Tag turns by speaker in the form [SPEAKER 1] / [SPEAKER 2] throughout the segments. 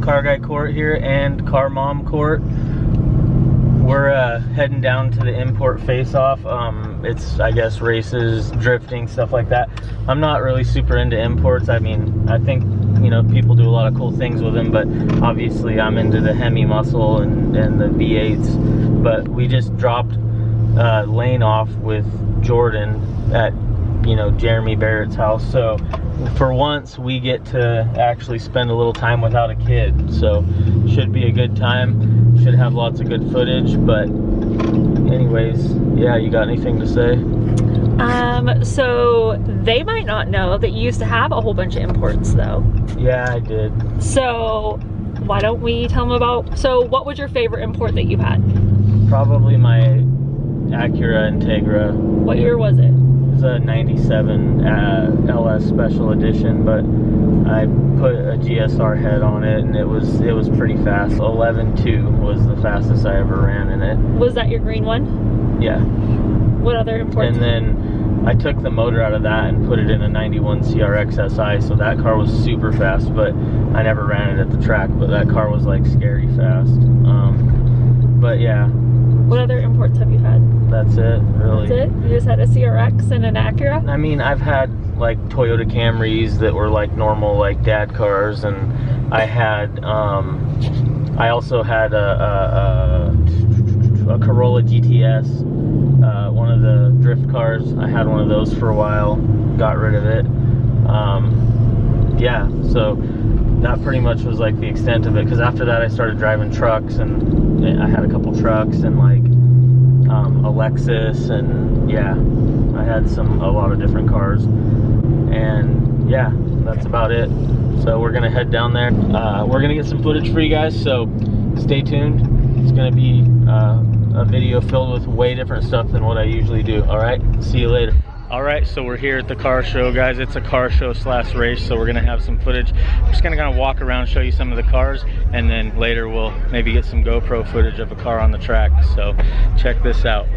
[SPEAKER 1] Car Guy Court here and Car Mom Court. We're uh, heading down to the import face-off. Um, it's, I guess, races, drifting, stuff like that. I'm not really super into imports. I mean, I think, you know, people do a lot of cool things with them, but obviously I'm into the Hemi muscle and, and the V8s. But we just dropped uh, Lane off with Jordan at, you know, Jeremy Barrett's house. So for once we get to actually spend a little time without a kid. So should be a good time. Should have lots of good footage but anyways yeah you got anything to say?
[SPEAKER 2] Um so they might not know that you used to have a whole bunch of imports though.
[SPEAKER 1] Yeah i did.
[SPEAKER 2] So why don't we tell them about so what was your favorite import that you've had?
[SPEAKER 1] Probably my acura integra.
[SPEAKER 2] What year was it
[SPEAKER 1] a 97 uh, LS Special Edition, but I put a GSR head on it, and it was it was pretty fast. 11.2 was the fastest I ever ran in it.
[SPEAKER 2] Was that your green one?
[SPEAKER 1] Yeah.
[SPEAKER 2] What other imports?
[SPEAKER 1] And then I took the motor out of that and put it in a 91 CRX SI, so that car was super fast, but I never ran it at the track, but that car was like scary fast. Um, but yeah.
[SPEAKER 2] What other imports have you had?
[SPEAKER 1] That's it, really.
[SPEAKER 2] That's it? You just had a CRX and an Acura?
[SPEAKER 1] I mean, I've had like Toyota Camrys that were like normal like dad cars and I had, um, I also had a, a, a, a Corolla GTS, uh, one of the drift cars. I had one of those for a while, got rid of it. Um, yeah, so that pretty much was like the extent of it because after that I started driving trucks and I had a couple trucks and like um, a Lexus, and yeah, I had some a lot of different cars, and yeah, that's about it. So we're gonna head down there. Uh, we're gonna get some footage for you guys, so stay tuned. It's gonna be uh, a video filled with way different stuff than what I usually do. All right, see you later. All right, so we're here at the car show, guys. It's a car show slash race, so we're gonna have some footage. I'm just gonna kind of walk around, show you some of the cars, and then later we'll maybe get some GoPro footage of a car on the track. So check this out.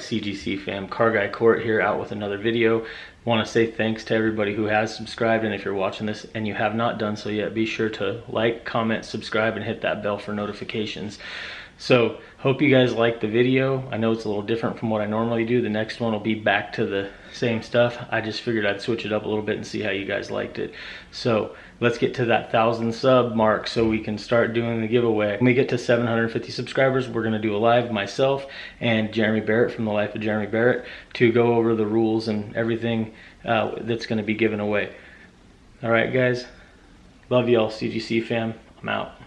[SPEAKER 1] CGC fam, Car Guy Court here out with another video. Want to say thanks to everybody who has subscribed and if you're watching this and you have not done so yet, be sure to like, comment, subscribe, and hit that bell for notifications. So, hope you guys liked the video. I know it's a little different from what I normally do. The next one will be back to the same stuff. I just figured I'd switch it up a little bit and see how you guys liked it. So, let's get to that thousand sub mark so we can start doing the giveaway. When we get to 750 subscribers, we're gonna do a live myself and Jeremy Barrett from The Life of Jeremy Barrett to go over the rules and everything uh, that's gonna be given away. All right, guys. Love y'all, CGC fam. I'm out.